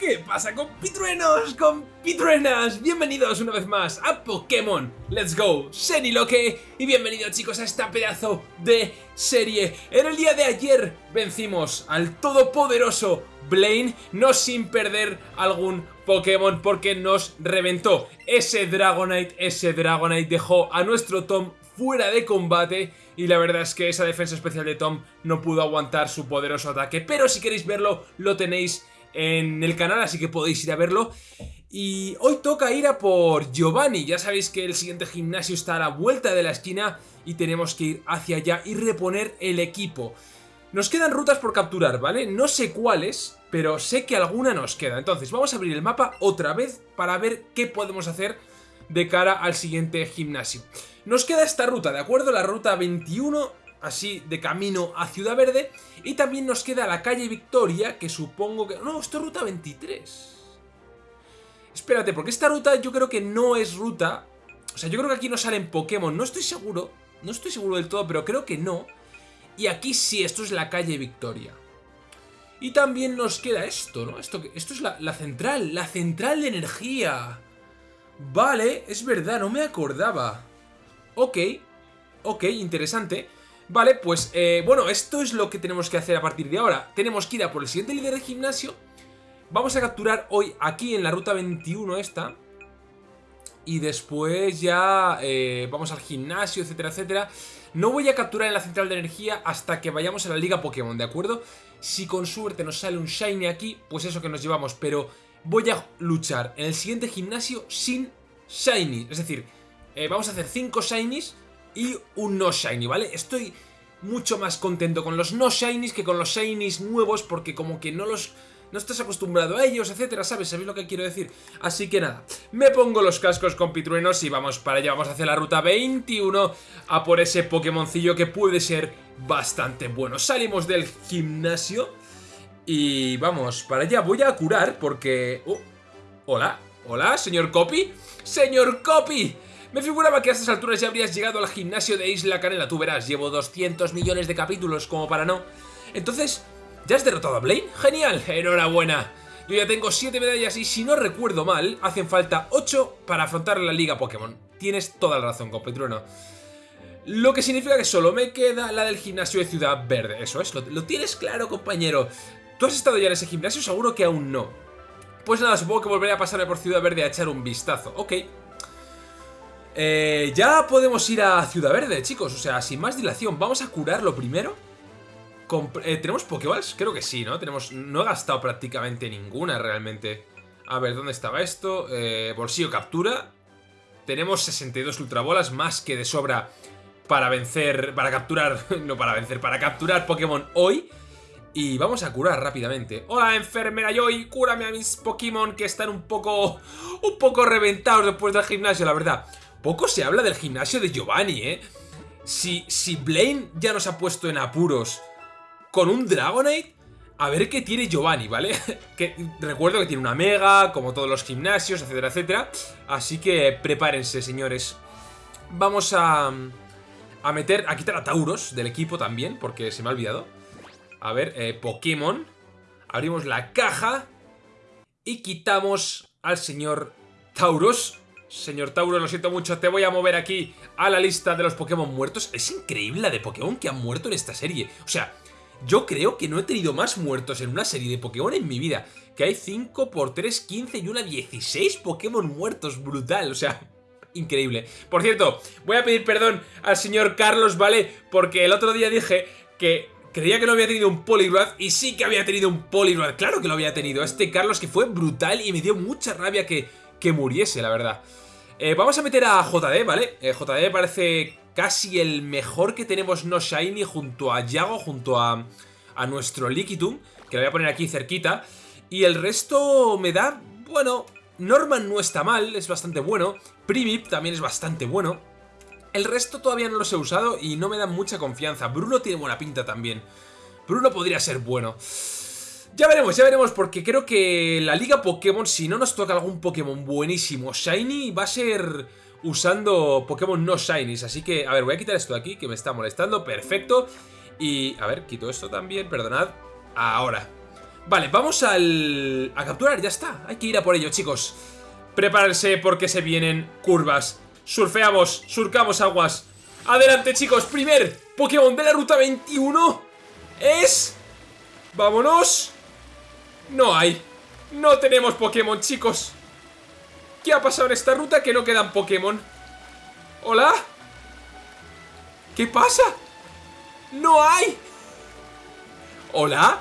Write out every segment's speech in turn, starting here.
¿Qué pasa compitruenos, compitruenas? Bienvenidos una vez más a Pokémon Let's Go Seniloque y bienvenidos chicos a esta pedazo de serie. En el día de ayer vencimos al todopoderoso Blaine, no sin perder algún Pokémon porque nos reventó. Ese Dragonite, ese Dragonite dejó a nuestro Tom fuera de combate y la verdad es que esa defensa especial de Tom no pudo aguantar su poderoso ataque. Pero si queréis verlo, lo tenéis en el canal, así que podéis ir a verlo. Y hoy toca ir a por Giovanni, ya sabéis que el siguiente gimnasio está a la vuelta de la esquina y tenemos que ir hacia allá y reponer el equipo. Nos quedan rutas por capturar, ¿vale? No sé cuáles, pero sé que alguna nos queda. Entonces vamos a abrir el mapa otra vez para ver qué podemos hacer de cara al siguiente gimnasio. Nos queda esta ruta, ¿de acuerdo? La ruta 21 así de camino a Ciudad Verde. Y también nos queda la calle Victoria, que supongo que... No, esto es ruta 23. Espérate, porque esta ruta yo creo que no es ruta... O sea, yo creo que aquí no salen Pokémon, no estoy seguro. No estoy seguro del todo, pero creo que no. Y aquí sí, esto es la calle Victoria. Y también nos queda esto, ¿no? Esto, esto es la, la central, la central de energía. Vale, es verdad, no me acordaba. Ok, ok, interesante. Vale, pues eh, bueno, esto es lo que tenemos que hacer a partir de ahora. Tenemos que ir a por el siguiente líder de gimnasio. Vamos a capturar hoy aquí en la ruta 21 esta. Y después ya eh, vamos al gimnasio, etcétera, etcétera. No voy a capturar en la central de energía hasta que vayamos a la liga Pokémon, ¿de acuerdo? Si con suerte nos sale un Shiny aquí, pues eso que nos llevamos. Pero voy a luchar en el siguiente gimnasio sin Shiny. Es decir, eh, vamos a hacer 5 Shinies y un no shiny, ¿vale? Estoy mucho más contento con los no shinies que con los shinies nuevos porque como que no los... No estás acostumbrado a ellos, etcétera, ¿sabes? ¿Sabéis lo que quiero decir? Así que nada, me pongo los cascos con pitruenos y vamos para allá. Vamos a hacer la ruta 21 a por ese Pokémoncillo que puede ser bastante bueno. Salimos del gimnasio y vamos para allá. Voy a curar porque... Oh, hola, hola, señor Copy. ¡Señor Copy! Me figuraba que a estas alturas ya habrías llegado al gimnasio de Isla Canela. Tú verás, llevo 200 millones de capítulos como para no. Entonces, ¿ya has derrotado a Blaine? ¡Genial! ¡Enhorabuena! Yo ya tengo 7 medallas y si no recuerdo mal, hacen falta 8 para afrontar la Liga Pokémon. Tienes toda la razón, competrueno. Lo que significa que solo me queda la del gimnasio de Ciudad Verde. Eso es, lo, lo tienes claro, compañero. ¿Tú has estado ya en ese gimnasio? Seguro que aún no. Pues nada, supongo que volveré a pasarme por Ciudad Verde a echar un vistazo. Ok, eh, ya podemos ir a Ciudad Verde, chicos. O sea, sin más dilación. Vamos a curarlo primero. Eh, ¿Tenemos Pokéballs? Creo que sí, ¿no? Tenemos, no he gastado prácticamente ninguna realmente. A ver, ¿dónde estaba esto? Eh, bolsillo captura. Tenemos 62 ultrabolas, más que de sobra para vencer, para capturar, no para vencer, para capturar Pokémon hoy. Y vamos a curar rápidamente. Hola, enfermera Joy, cúrame a mis Pokémon que están un poco, un poco reventados después del gimnasio, la verdad. Poco se habla del gimnasio de Giovanni, ¿eh? Si, si Blaine ya nos ha puesto en apuros con un Dragonite, a ver qué tiene Giovanni, ¿vale? que Recuerdo que tiene una Mega, como todos los gimnasios, etcétera, etcétera. Así que prepárense, señores. Vamos a, a meter, a quitar a Tauros del equipo también, porque se me ha olvidado. A ver, eh, Pokémon. Abrimos la caja y quitamos al señor Tauros. Señor Tauro, lo siento mucho, te voy a mover aquí a la lista de los Pokémon muertos. Es increíble la de Pokémon que han muerto en esta serie. O sea, yo creo que no he tenido más muertos en una serie de Pokémon en mi vida. Que hay 5 por 3, 15 y una 16 Pokémon muertos. Brutal, o sea, increíble. Por cierto, voy a pedir perdón al señor Carlos, ¿vale? Porque el otro día dije que creía que no había tenido un Poliwrath y sí que había tenido un Poliwrath. Claro que lo había tenido. Este Carlos que fue brutal y me dio mucha rabia que, que muriese, la verdad. Eh, vamos a meter a JD, ¿vale? Eh, JD parece casi el mejor que tenemos no Shiny junto a Yago, junto a, a nuestro Liquitum, que lo voy a poner aquí cerquita. Y el resto me da, bueno, Norman no está mal, es bastante bueno. Primip también es bastante bueno. El resto todavía no los he usado y no me da mucha confianza. Bruno tiene buena pinta también. Bruno podría ser bueno. Ya veremos, ya veremos, porque creo que la Liga Pokémon, si no nos toca algún Pokémon buenísimo Shiny, va a ser usando Pokémon no Shinies. Así que, a ver, voy a quitar esto de aquí, que me está molestando, perfecto. Y, a ver, quito esto también, perdonad. Ahora. Vale, vamos al... a capturar, ya está. Hay que ir a por ello, chicos. Prepárense porque se vienen curvas. Surfeamos, surcamos aguas. Adelante, chicos. Primer Pokémon de la ruta 21 es... Vámonos. No hay. No tenemos Pokémon, chicos. ¿Qué ha pasado en esta ruta? Que no quedan Pokémon. ¿Hola? ¿Qué pasa? ¡No hay! ¿Hola?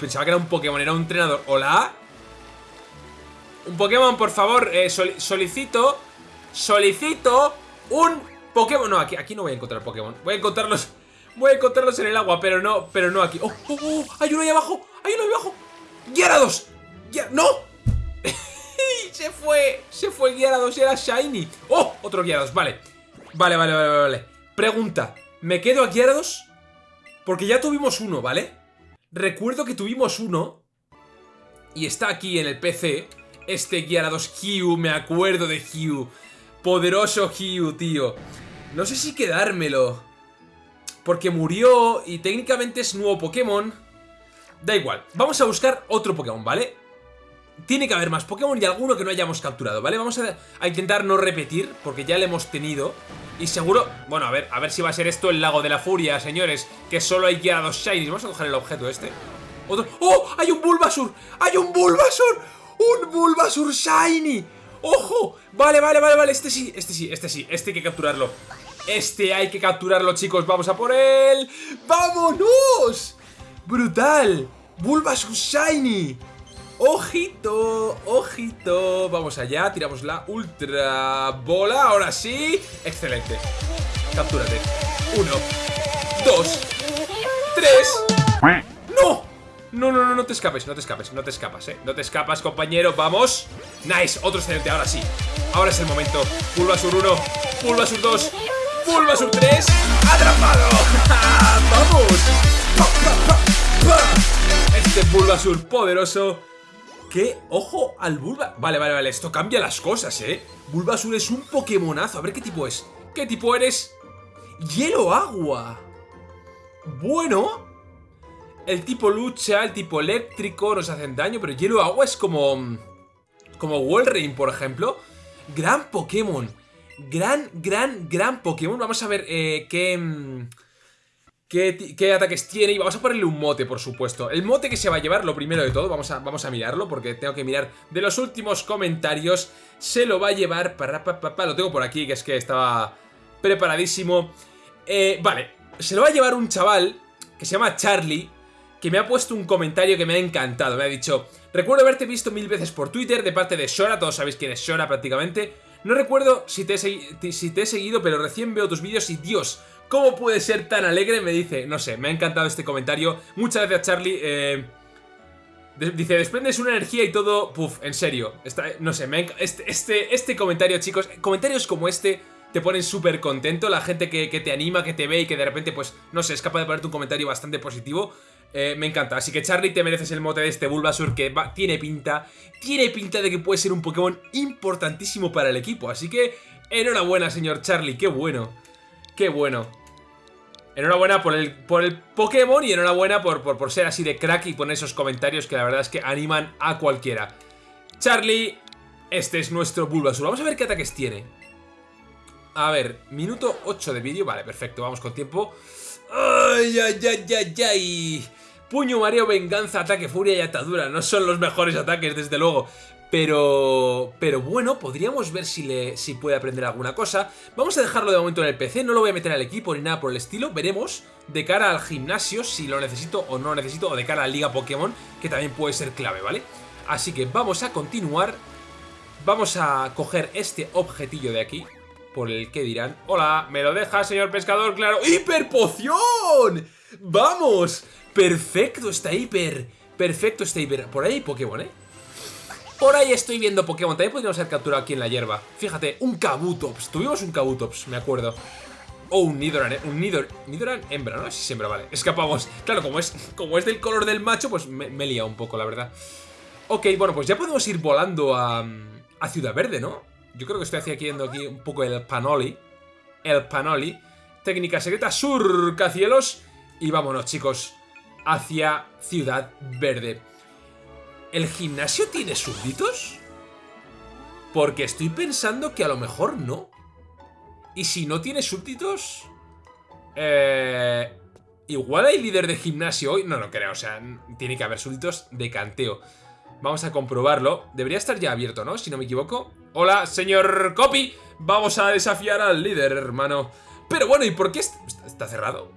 Pensaba que era un Pokémon, era un entrenador. ¿Hola? Un Pokémon, por favor, eh, solicito Solicito un Pokémon No, aquí, aquí no voy a encontrar Pokémon Voy a encontrarlos Voy a encontrarlos en el agua, pero no, pero no aquí ¡Oh, oh, oh! ¡Hay uno ahí abajo! ¡Hay uno ¡Gyarados! ¡No! se fue, se fue Gyarados, era Shiny ¡Oh! Otro Gyarados, vale Vale, vale, vale, vale Pregunta, ¿me quedo a Gyarados? Porque ya tuvimos uno, ¿vale? Recuerdo que tuvimos uno Y está aquí en el PC Este Gyarados Hugh, me acuerdo de Hugh Poderoso Hugh, tío No sé si quedármelo Porque murió y técnicamente es nuevo Pokémon Da igual, vamos a buscar otro Pokémon, ¿vale? Tiene que haber más Pokémon y alguno que no hayamos capturado, ¿vale? Vamos a, intentar no repetir, porque ya le hemos tenido Y seguro... Bueno, a ver, a ver si va a ser esto el Lago de la Furia, señores Que solo hay que a dos Shinies Vamos a coger el objeto este Otro... ¡Oh! ¡Hay un Bulbasur! ¡Hay un Bulbasur! ¡Un Bulbasur Shiny! ¡Ojo! Vale, vale, vale, vale Este sí, este sí, este sí Este hay que capturarlo Este hay que capturarlo, chicos Vamos a por él ¡Vámonos! ¡Brutal! Bulbasur Shiny ¡Ojito! ¡Ojito! Vamos allá, tiramos la ultra bola Ahora sí ¡Excelente! Captúrate Uno Dos Tres ¡No! No, no, no, no te escapes, no te escapes, no te escapas, eh No te escapas, compañero, vamos Nice, otro excelente, ahora sí Ahora es el momento Bulbasur 1 Bulbasur 2 Bulbasur 3 ¡Atrapado! ¡Vamos! Este Bulbasur poderoso ¿Qué? ¡Ojo al Bulba! Vale, vale, vale, esto cambia las cosas, ¿eh? Bulbasur es un Pokémonazo. A ver qué tipo es. ¿Qué tipo eres? ¡Hielo agua! Bueno... El tipo lucha, el tipo eléctrico nos hacen daño, pero hielo agua es como... Como Walrein, por ejemplo. Gran Pokémon. Gran, gran, gran Pokémon. Vamos a ver eh, qué... Qué, ataques tiene y vamos a ponerle un mote, por supuesto. El mote que se va a llevar, lo primero de todo, vamos a, vamos a mirarlo porque tengo que mirar de los últimos comentarios. Se lo va a llevar, para, lo tengo por aquí, que es que estaba preparadísimo. Eh, vale, se lo va a llevar un chaval que se llama Charlie, que me ha puesto un comentario que me ha encantado. Me ha dicho, recuerdo haberte visto mil veces por Twitter de parte de Shora, todos sabéis quién es Shora prácticamente. No recuerdo si te he seguido, pero recién veo tus vídeos y Dios, ¿Cómo puede ser tan alegre? Me dice, no sé, me ha encantado este comentario. Muchas gracias, Charlie. Eh, dice, desprendes una energía y todo... Puf, en serio. no sé, me este, este, este comentario, chicos, comentarios como este te ponen súper contento. La gente que, te anima, que te ve y que de repente, pues, no sé, es capaz de ponerte un comentario bastante positivo. Eh, me encanta. Así que, Charlie, te mereces el mote de este Bulbasur que tiene pinta. Tiene pinta de que puede ser un Pokémon importantísimo para el equipo. Así que, enhorabuena, señor Charlie. Qué bueno. Qué bueno. Enhorabuena por el, por el Pokémon y enhorabuena por, por, ser así de crack y poner esos comentarios que la verdad es que animan a cualquiera. Charlie, este es nuestro Bulbasaur. Vamos a ver qué ataques tiene. A ver, minuto 8 de vídeo. Vale, perfecto, vamos con tiempo. ¡Ay, ay, ay, ay, ay! Puño, mareo, venganza, ataque, furia y atadura. No son los mejores ataques, desde luego. Pero, pero bueno, podríamos ver si, le, si puede aprender alguna cosa. Vamos a dejarlo de momento en el PC, no lo voy a meter al equipo ni nada por el estilo. Veremos de cara al gimnasio si lo necesito o no lo necesito, o de cara a la Liga Pokémon, que también puede ser clave, ¿vale? Así que vamos a continuar. Vamos a coger este objetillo de aquí, por el que dirán... Hola, ¿me lo deja, señor pescador? Claro, ¡hiperpoción! ¡Vamos! Perfecto, está hiper... Perfecto, está hiper... Por ahí hay Pokémon, ¿eh? Por ahí estoy viendo Pokémon. También podríamos haber capturado aquí en la hierba. Fíjate, un Kabutops. Tuvimos un Kabutops, me acuerdo. O un Nidoran, un Nidor, Nidoran hembra, ¿no? Sí, siempre vale. Escapamos. Claro, como es, como es del color del macho, pues me, me he un poco, la verdad. Ok, bueno, pues ya podemos ir volando a, a Ciudad Verde, ¿no? Yo creo que estoy haciendo aquí un poco el Panoli. El Panoli. Técnica secreta, surca cielos. Y vámonos, chicos. hacia Ciudad Verde. ¿El gimnasio tiene súbditos? Porque estoy pensando que a lo mejor no. Y si no tiene súbditos... Eh, igual hay líder de gimnasio hoy. No lo creo, o sea, tiene que haber súbditos de canteo. Vamos a comprobarlo. Debería estar ya abierto, ¿no? Si no me equivoco. Hola, señor Copy. Vamos a desafiar al líder, hermano. Pero bueno, ¿y por qué está cerrado?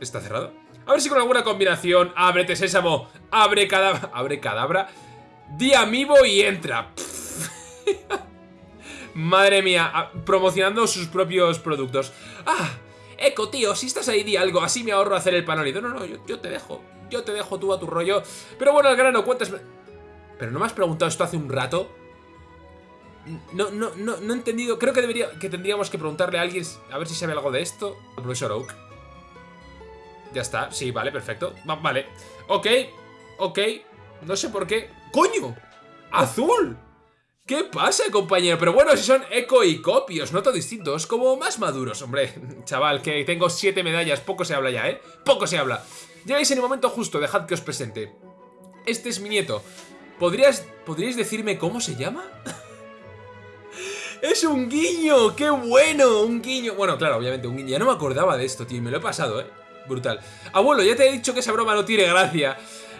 ¿Está cerrado? A ver si con alguna combinación... Ábrete, sésamo. Abre cadabra. Abre cadabra. Di amiibo y entra. Madre mía. Promocionando sus propios productos. Ah, Eco, tío, si estás ahí, di algo. Así me ahorro hacer el panolito. No, no, yo, yo te dejo. Yo te dejo tú a tu rollo. Pero bueno, al grano, ¿cuántas... Pero no me has preguntado esto hace un rato. No, no, no, no he entendido. Creo que debería, que tendríamos que preguntarle a alguien a ver si sabe algo de esto. El profesor Oak. Ya está, sí, vale, perfecto. vale. Ok, ok. No sé por qué. ¡Coño! ¡Azul! ¿Qué pasa, compañero? Pero bueno, si son eco y copios, noto distintos, como más maduros, hombre. Chaval, que tengo siete medallas, poco se habla ya, ¿eh? Poco se habla. Llegáis en el momento justo, dejad que os presente. Este es mi nieto. ¿Podrías, ¿Podríais decirme cómo se llama? ¡Es un guiño! ¡Qué bueno! Un guiño. Bueno, claro, obviamente un guiño. Ya no me acordaba de esto, tío. Me lo he pasado, ¿eh? Brutal. Abuelo, ya te he dicho que esa broma no tiene gracia.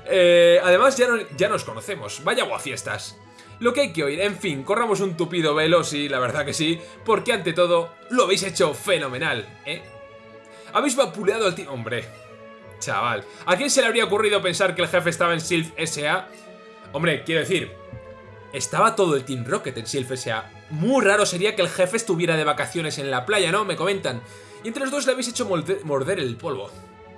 Eh, además, ya, ya nos conocemos. Vaya fiestas. Lo que hay que oír. En fin, corramos un tupido velo, sí, la verdad que sí. Porque ante todo, lo habéis hecho fenomenal, ¿eh? Habéis vapuleado al tío... Hombre, chaval. ¿A quién se le habría ocurrido pensar que el jefe estaba en Sylph S.A.? Hombre, quiero decir, estaba todo el Team Rocket en Sylph S.A. Muy raro sería que el jefe estuviera de vacaciones en la playa, ¿no? Me comentan. Y entre los dos le habéis hecho morder el polvo.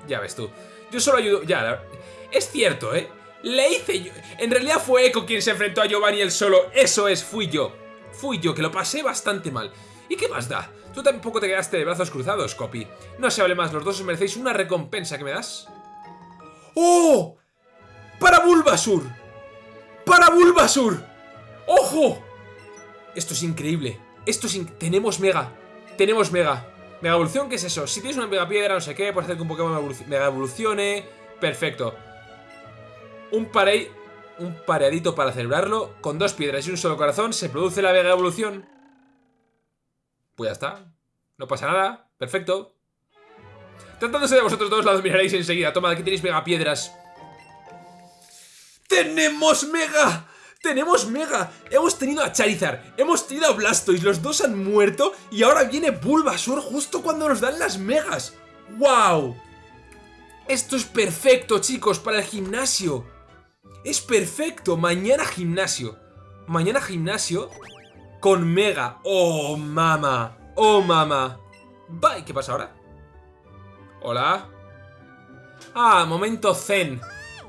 Ya ves tú. Yo solo ayudo... Ya, es cierto, ¿eh? Le hice yo... En realidad fue Echo quien se enfrentó a Giovanni el solo. Eso es, fui yo. Fui yo, que lo pasé bastante mal. ¿Y qué más da? Tú tampoco te quedaste de brazos cruzados, Copy. No se hable más, los dos os merecéis una recompensa que me das. ¡Oh! ¡Para Bulbasur! ¡Para Bulbasur! ¡Ojo! Esto es increíble. Esto es... Tenemos Mega. Tenemos Mega. Mega Evolución, ¿qué es eso? Si tienes una Mega Piedra, no sé qué, puedes hacer que un Pokémon Mega Evolucione. Perfecto. Un parey... Un pareadito para celebrarlo. Con dos piedras y un solo corazón se produce la Mega Evolución. Pues ya está. No pasa nada. Perfecto. Tratándose de vosotros dos, la dominaréis enseguida. Toma, aquí tenéis Mega Piedras. ¡Tenemos Mega! ¡Tenemos Mega! Hemos tenido a Charizard, hemos tenido a Blastoise, los dos han muerto y ahora viene Bulbasaur justo cuando nos dan las Megas. ¡Wow! Esto es perfecto, chicos, para el gimnasio. Es perfecto. Mañana gimnasio. Mañana gimnasio con Mega. ¡Oh, mama! ¡Oh, mama! Bye. ¿Qué pasa ahora? Hola. Ah, momento zen.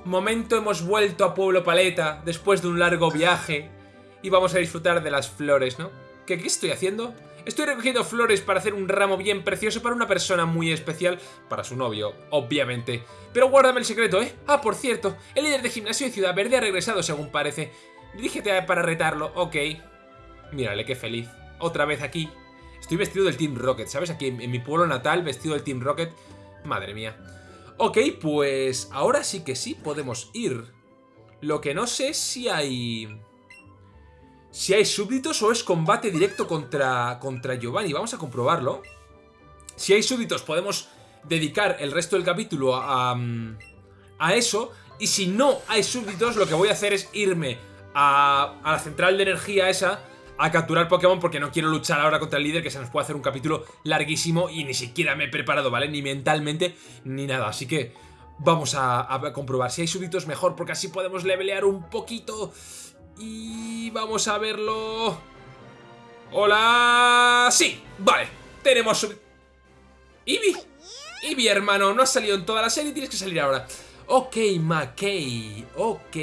Momento hemos vuelto a Pueblo Paleta después de un largo viaje y vamos a disfrutar de las flores, ¿no? ¿Qué, qué estoy haciendo? Estoy recogiendo flores para hacer un ramo bien precioso para una persona muy especial, para su novio, obviamente. Pero guárdame el secreto, ¿eh? Ah, por cierto, el líder de gimnasio de Ciudad Verde ha regresado según parece. Dirígete para retarlo, ok. Mírale, qué feliz. Otra vez aquí. Estoy vestido del Team Rocket, ¿sabes? Aquí en mi pueblo natal, vestido del Team Rocket. Madre mía. Ok, pues ahora sí que sí podemos ir. Lo que no sé si hay... Si hay súbditos o es combate directo contra, contra Giovanni. Vamos a comprobarlo. Si hay súbditos podemos dedicar el resto del capítulo a, a eso. Y si no hay súbditos, lo que voy a hacer es irme a, a la central de energía esa a capturar Pokémon porque no quiero luchar ahora contra el líder que se nos puede hacer un capítulo larguísimo y ni siquiera me he preparado, ¿vale? Ni mentalmente ni nada, así que vamos a, comprobar si hay súbditos mejor porque así podemos levelear un poquito y vamos a verlo... ¡Hola! ¡Sí! Vale, tenemos. ¡Eevee! Eevee, hermano, no has salido en toda la serie, tienes que salir ahora. Ok, McKay, ok...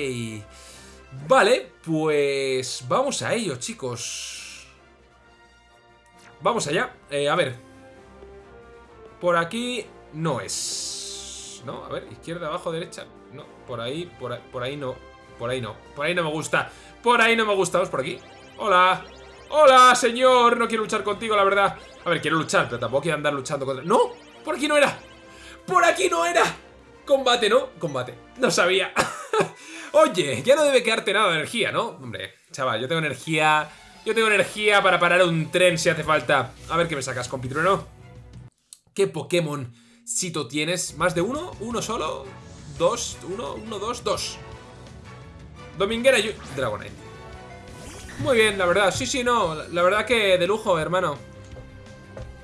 Vale, pues vamos a ello, chicos. Vamos allá. Eh, a ver. Por aquí no es. No, a ver, izquierda, abajo, derecha. No, por ahí, por ahí, por ahí no. Por ahí no. Por ahí no me gusta. Por ahí no me gusta. Vamos por aquí. Hola. Hola, señor. No quiero luchar contigo, la verdad. A ver, quiero luchar, pero tampoco quiero andar luchando contra... ¡No! Por aquí no era. Por aquí no era. Combate, ¿no? Combate. No sabía. Oye, ya no debe quedarte nada de energía, ¿no? Hombre, chaval, yo tengo energía... Yo tengo energía para parar un tren si hace falta. A ver qué me sacas, compitrueno. ¿Qué Pokémon Sito tienes? ¿Más de uno? ¿Uno solo? ¿Dos? ¿Uno? ¿Uno? ¿Dos? ¿Dos? Dominguera y... Dragonite. Muy bien, la verdad. Sí, sí, no. La verdad que de lujo, hermano.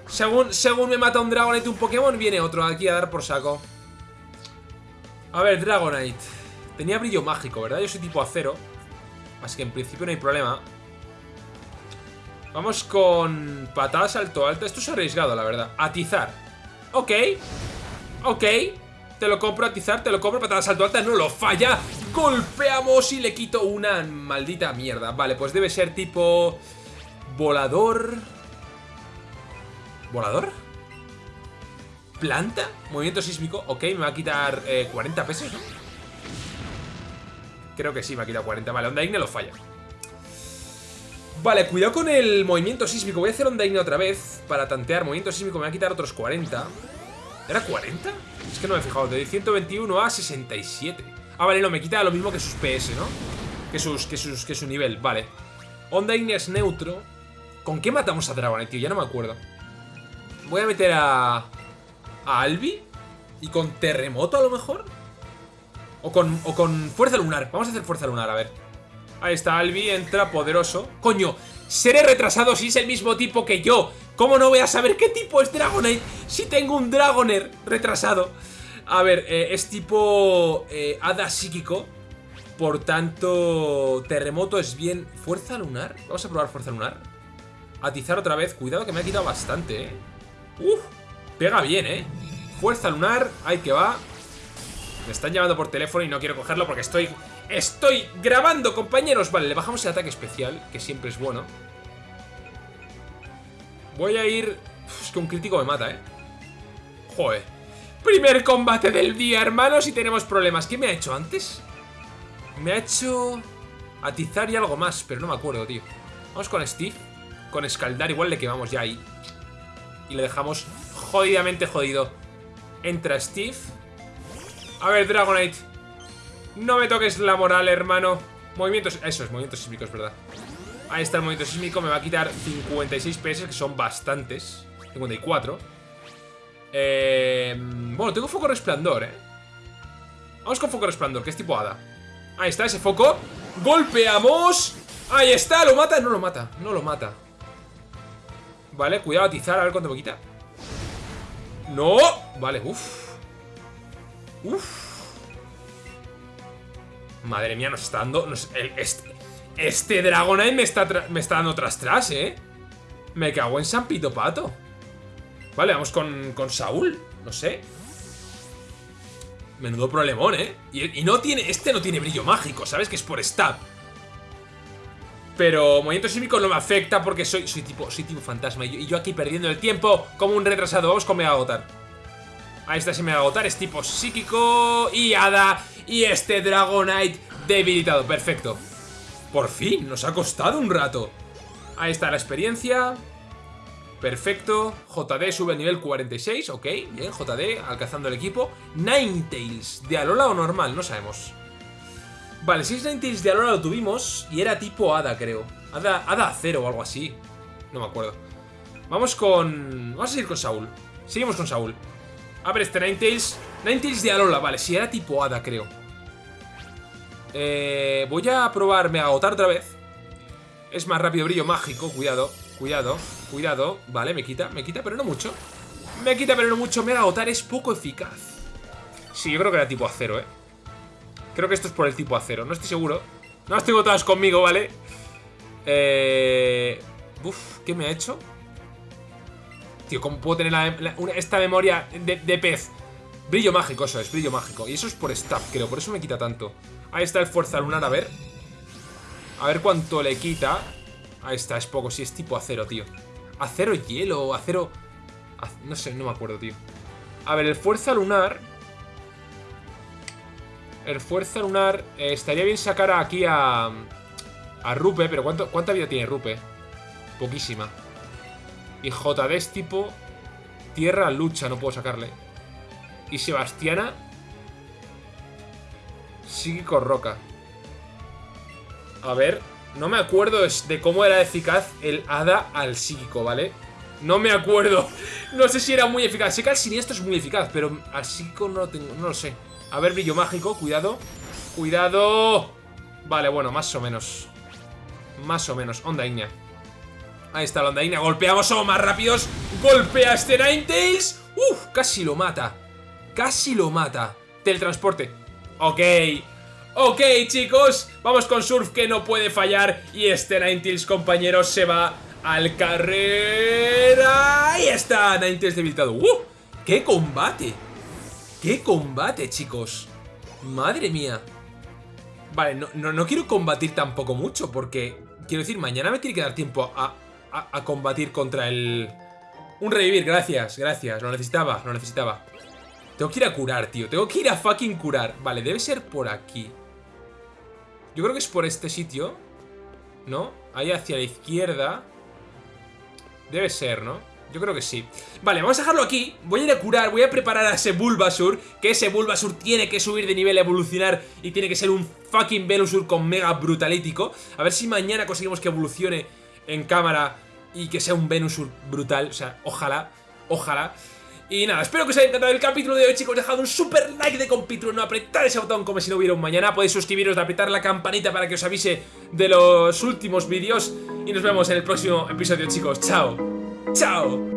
Según, según me mata un Dragonite un Pokémon, viene otro aquí a dar por saco. A ver, Dragonite. Tenía brillo mágico, ¿verdad? Yo soy tipo acero. Así que en principio no hay problema. Vamos con patada salto alta. Esto es arriesgado, la verdad. Atizar. Ok. Ok. Te lo compro, atizar, te lo compro, patada salto alta. No lo falla. Golpeamos y le quito una maldita mierda. Vale, pues debe ser tipo... Volador... ¿Volador? ¿Planta? Movimiento sísmico. Ok, me va a quitar 40 eh, pesos, ¿no? Creo que sí, me ha quitado 40. Vale, Onda Igne lo falla. Vale, cuidado con el movimiento sísmico. Voy a hacer Onda Igne otra vez para tantear. Movimiento sísmico me va a quitar otros 40. ¿Era 40? Es que no me he fijado. De 121 a 67. Ah, vale, no, me quita lo mismo que sus PS, ¿no? Que sus, que sus, que su nivel, vale. Onda Igne es neutro. ¿Con qué matamos a Dragonite, tío? Ya no me acuerdo. Voy a meter a... A Albi. Y con terremoto a lo mejor. O con, fuerza lunar. Vamos a hacer fuerza lunar, a ver. Ahí está, Albi entra poderoso. ¡Coño! Seré retrasado si es el mismo tipo que yo. ¿Cómo no voy a saber qué tipo es Dragonite si tengo un Dragoner retrasado? A ver, eh, es tipo eh, hada psíquico. Por tanto, terremoto es bien... ¿Fuerza lunar? Vamos a probar fuerza lunar. Atizar otra vez. Cuidado que me ha quitado bastante, eh. Uf, pega bien, ¿eh? Fuerza lunar, ahí que va. Me están llamando por teléfono y no quiero cogerlo porque estoy... ¡Estoy grabando, compañeros! Vale, le bajamos el ataque especial, que siempre es bueno. Voy a ir... es que un crítico me mata, ¿eh? Joder. Primer combate del día, hermanos, y tenemos problemas. ¿Qué me ha hecho antes? Me ha hecho... Atizar y algo más, pero no me acuerdo, tío. Vamos con Steve. Con escaldar, igual le quemamos ya ahí. Y le dejamos jodidamente jodido. Entra Steve. A ver, Dragonite. No me toques la moral, hermano. Movimientos... Eso es, movimientos sísmicos, ¿verdad? Ahí está el movimiento sísmico. Me va a quitar 56 PS, que son bastantes. 54. Eh, bueno, tengo foco resplandor, ¿eh? Vamos con foco resplandor, que es tipo hada. Ahí está ese foco. ¡Golpeamos! Ahí está, ¿lo mata? No lo mata, no lo mata. Vale, cuidado, atizar, a ver cuánto me quita. ¡No! Vale, uff. Madre mía, nos está dando... este, este Dragonite me está, me está dando tras tras, ¿eh? Me cago en San Pito Pato. Vale, vamos con, con Saúl. No sé. Menudo problemón, ¿eh? Y, y, no tiene... Este no tiene brillo mágico, ¿sabes? Que es por stab. Pero movimiento sísmico no me afecta porque soy, soy, tipo, soy tipo fantasma. Y yo, aquí perdiendo el tiempo como un retrasado. Vamos con Ahí está ese Mega Agotar. Es tipo psíquico y hada. Y este Dragonite debilitado. Perfecto. Por fin, nos ha costado un rato. Ahí está la experiencia. Perfecto. JD sube a nivel 46. Ok, bien, JD alcanzando el equipo. Ninetales. ¿De Alola o normal? No sabemos. Vale, es Ninetales de Alola lo tuvimos y era tipo Hada, creo. Hada, Hada Cero o algo así. No me acuerdo. Vamos con... Vamos a seguir con Saúl. Seguimos con Saúl. A ver, este Ninetales... Ninetales de Alola, vale, si era tipo Hada, creo. Eh, voy a probarme a agotar otra vez. Es más rápido brillo mágico, cuidado, cuidado, cuidado. Vale, me quita, me quita, pero no mucho. Me quita, pero no mucho. Mega agotar es poco eficaz. Sí, yo creo que era tipo acero, eh. Creo que esto es por el tipo acero, no estoy seguro No estoy votados conmigo, ¿vale? Eh... Uf, ¿qué me ha hecho? Tío, ¿cómo puedo tener esta memoria de, pez? Brillo mágico, eso es, brillo mágico Y eso es por staff, creo, por eso me quita tanto Ahí está el fuerza lunar, a ver A ver cuánto le quita Ahí está, es poco, sí, es tipo acero, tío Acero hielo, acero... No sé, no me acuerdo, tío A ver, el fuerza lunar el Fuerza Lunar. Eh, estaría bien sacar aquí a... A Rupe, pero ¿cuánto, ¿cuánta vida tiene Rupe? Poquísima. Y JD es tipo... Tierra, lucha, no puedo sacarle. Y Sebastiana... Psíquico roca. A ver, no me acuerdo de cómo era eficaz el hada al psíquico, ¿vale? No me acuerdo. No sé si era muy eficaz. Sé que al siniestro es muy eficaz, pero al psíquico no lo tengo, no lo sé. A ver, brillo mágico, cuidado. ¡Cuidado! Vale, bueno, más o menos. Más o menos. Onda Ignea. Ahí está la onda Ignea. Golpeamos, somos más rápidos. Golpea este Ninetales. Uf, casi lo mata. Casi lo mata. Teletransporte. Ok. Ok, chicos. Vamos con Surf que no puede fallar. Y este Ninetales, compañeros, se va al carrera. Ahí está. Ninetales debilitado. ¡Uh! ¡Qué combate! ¡Qué combate, chicos! Madre mía. Vale, no, no, quiero combatir tampoco mucho porque... Quiero decir, mañana me tiene que dar tiempo a, a, combatir contra el... Un revivir, gracias, gracias. Lo necesitaba, lo necesitaba. Tengo que ir a curar, tío. Tengo que ir a fucking curar. Vale, debe ser por aquí. Yo creo que es por este sitio. ¿No? Ahí hacia la izquierda. Debe ser, ¿no? Yo creo que sí. Vale, vamos a dejarlo aquí. Voy a ir a curar, voy a preparar a ese Bulbasur. Que ese Bulbasur tiene que subir de nivel, evolucionar. Y tiene que ser un fucking Venusaur con mega brutalítico. A ver si mañana conseguimos que evolucione en cámara. Y que sea un Venusaur brutal. O sea, ojalá, ojalá. Y nada, espero que os haya encantado el capítulo de hoy, chicos. Dejad un super like de compitro, no apretar ese botón como si no hubiera un mañana. Podéis suscribiros, de apretar la campanita para que os avise de los últimos vídeos. Y nos vemos en el próximo episodio, chicos. Chao. Chao.